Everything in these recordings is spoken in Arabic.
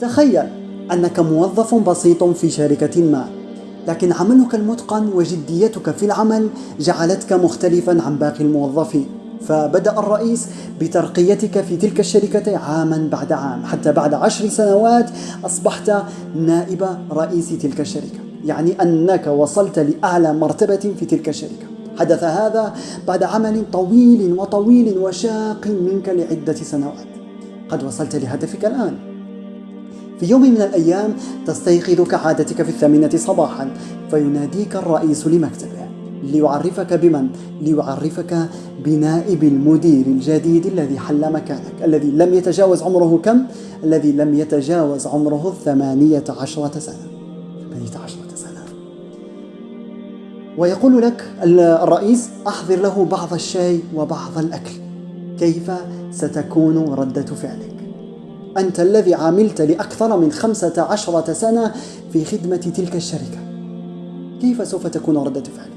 تخيل أنك موظف بسيط في شركة ما لكن عملك المتقن وجديتك في العمل جعلتك مختلفا عن باقي الموظفين. فبدأ الرئيس بترقيتك في تلك الشركة عاما بعد عام حتى بعد عشر سنوات أصبحت نائب رئيس تلك الشركة. يعني أنك وصلت لأعلى مرتبة في تلك الشركة. حدث هذا بعد عمل طويل وطويل وشاق منك لعدة سنوات. قد وصلت لهدفك الآن. في يوم من الأيام تستيقظ كعادتك في الثامنة صباحا فيناديك الرئيس لمكتبه ليعرفك بمن؟ ليعرفك بنائب المدير الجديد الذي حل مكانك الذي لم يتجاوز عمره كم؟ الذي لم يتجاوز عمره الثمانية عشرة سنة ثمانية عشرة سنة ويقول لك الرئيس أحضر له بعض الشاي وبعض الأكل كيف ستكون ردة فعلك؟ أنت الذي عملت لأكثر من خمسة عشرة سنة في خدمة تلك الشركة. كيف سوف تكون ردة فعلك؟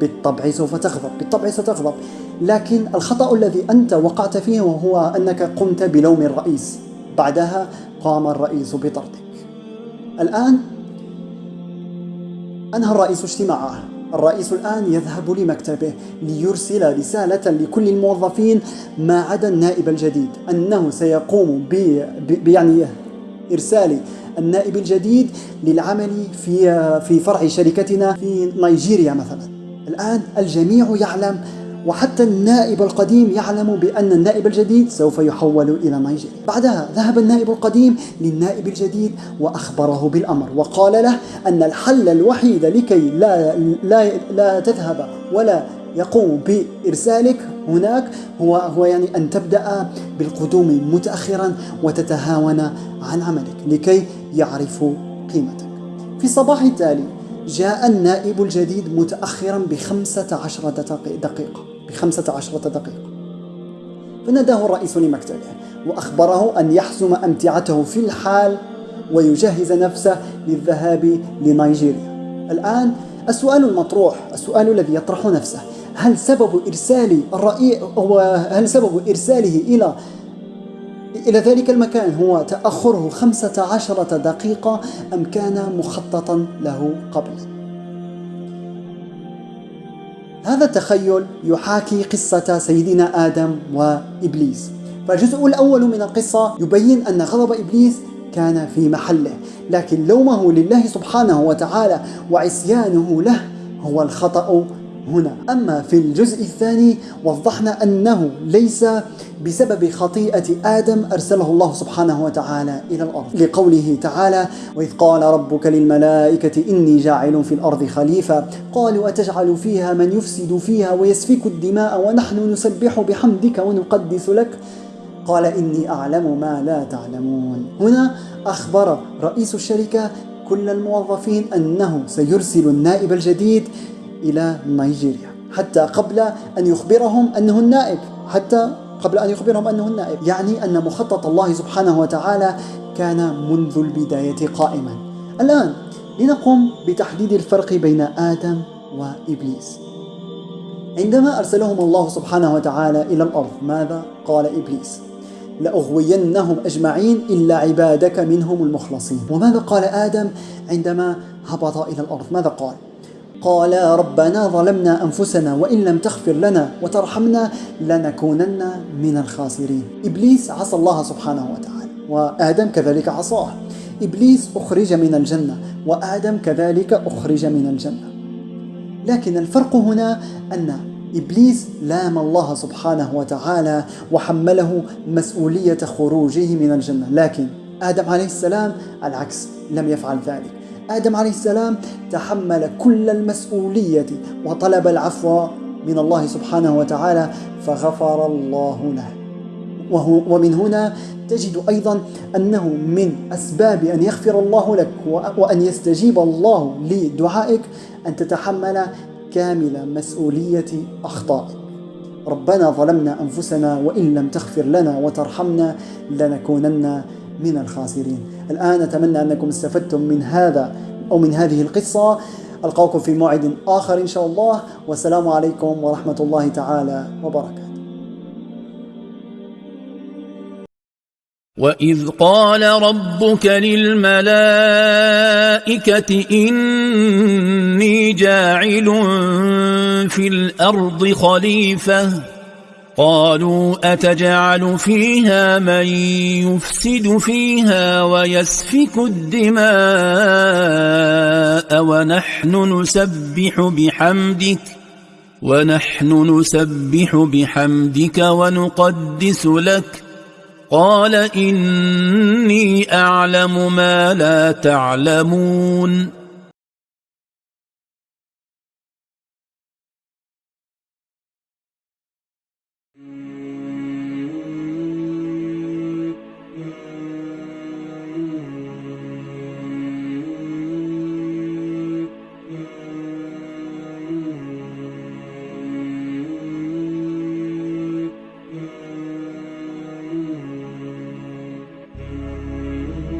بالطبع سوف تغضب بالطبع ستغضب. لكن الخطأ الذي أنت وقعت فيه هو أنك قمت بلوم الرئيس. بعدها قام الرئيس بطردك. الآن أنهى الرئيس اجتماعه. الرئيس الآن يذهب لمكتبه ليرسل رسالة لكل الموظفين ما عدا النائب الجديد أنه سيقوم ب يعني إرسال النائب الجديد للعمل في في فرع شركتنا في نيجيريا مثلا. الآن الجميع يعلم وحتى النائب القديم يعلم بأن النائب الجديد سوف يحول إلى نيجيريا. بعدها ذهب النائب القديم للنائب الجديد وأخبره بالأمر وقال له أن الحل الوحيد لكي لا, لا, لا تذهب ولا يقوم بإرسالك هناك هو, هو يعني أن تبدأ بالقدوم متأخرا وتتهاون عن عملك لكي يعرفوا قيمتك. في الصباح التالي جاء النائب الجديد متأخرا بخمسة عشرة دقيقة. بخمسة عشرة دقيقة. فناداه الرئيس لمكتبه وأخبره أن يحزم أمتعته في الحال ويجهز نفسه للذهاب لنيجيريا. الآن السؤال المطروح السؤال الذي يطرح نفسه هل سبب إرسال الرئيس هل سبب إرساله إلى إلى ذلك المكان هو تأخره خمسة عشرة دقيقة أم كان مخططا له قبل؟ هذا التخيل يحاكي قصة سيدنا آدم وإبليس. فالجزء الأول من القصة يبين أن غضب إبليس كان في محله لكن لومه لله سبحانه وتعالى وعصيانه له هو الخطأ هنا. أما في الجزء الثاني وضحنا أنه ليس بسبب خطيئة آدم أرسله الله سبحانه وتعالى إلى الأرض. لقوله تعالى وإذ قال ربك للملائكة إني جاعل في الأرض خليفة قالوا أتجعل فيها من يفسد فيها ويسفك الدماء ونحن نسبح بحمدك ونقدس لك قال إني أعلم ما لا تعلمون. هنا أخبر رئيس الشركة كل الموظفين أنه سيرسل النائب الجديد إلى نيجيريا. حتى قبل أن يخبرهم أنه النائب. حتى قبل أن يخبرهم أنه النائب. يعني أن مخطط الله سبحانه وتعالى كان منذ البداية قائما. الآن لنقوم بتحديد الفرق بين آدم وإبليس. عندما أرسلهم الله سبحانه وتعالى إلى الأرض ماذا قال إبليس؟ لأغوينهم أجمعين إلا عبادك منهم المخلصين. وماذا قال آدم عندما هبط إلى الأرض؟ ماذا قال؟ قالا ربنا ظلمنا أنفسنا وإن لم تغفر لنا وترحمنا لنكونن من الخاسرين. إبليس عصى الله سبحانه وتعالى وآدم كذلك عصاه. إبليس أخرج من الجنة وآدم كذلك أخرج من الجنة. لكن الفرق هنا أن إبليس لام الله سبحانه وتعالى وحمله مسؤولية خروجه من الجنة. لكن آدم عليه السلام العكس لم يفعل ذلك. آدم عليه السلام تحمل كل المسؤولية وطلب العفو من الله سبحانه وتعالى فغفر الله له. وهو ومن هنا تجد أيضا أنه من أسباب أن يغفر الله لك وأن يستجيب الله لدعائك أن تتحمل كامل مسؤولية أخطائك. ربنا ظلمنا أنفسنا وإن لم تغفر لنا وترحمنا لنكونن من الخاسرين. الآن أتمنى أنكم استفدتم من هذا أو من هذه القصة. ألقاكم في موعد آخر إن شاء الله. والسلام عليكم ورحمة الله تعالى وبركاته. وإذ قال ربك للملائكة إني جاعل في الأرض خليفة قالوا أتجعل فيها من يفسد فيها ويسفك الدماء ونحن نسبح بحمدك ونحن نسبح بحمدك ونقدس لك قال إني أعلم ما لا تعلمون